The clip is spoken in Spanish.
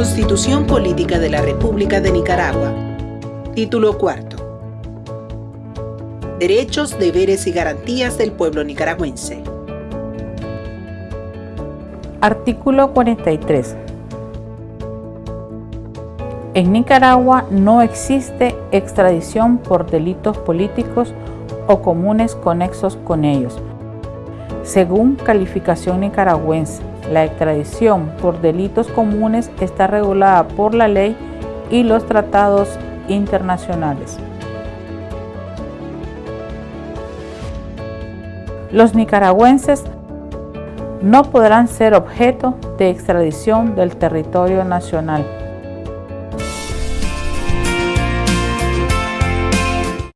Constitución Política de la República de Nicaragua. Título cuarto. Derechos, deberes y garantías del pueblo nicaragüense. Artículo 43. En Nicaragua no existe extradición por delitos políticos o comunes conexos con ellos. Según calificación nicaragüense, la extradición por delitos comunes está regulada por la ley y los tratados internacionales. Los nicaragüenses no podrán ser objeto de extradición del territorio nacional